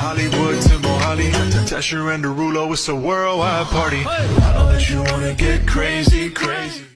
Hollywood to Mohali, to Tesher and Derulo, it's a worldwide party. I know that you wanna get crazy.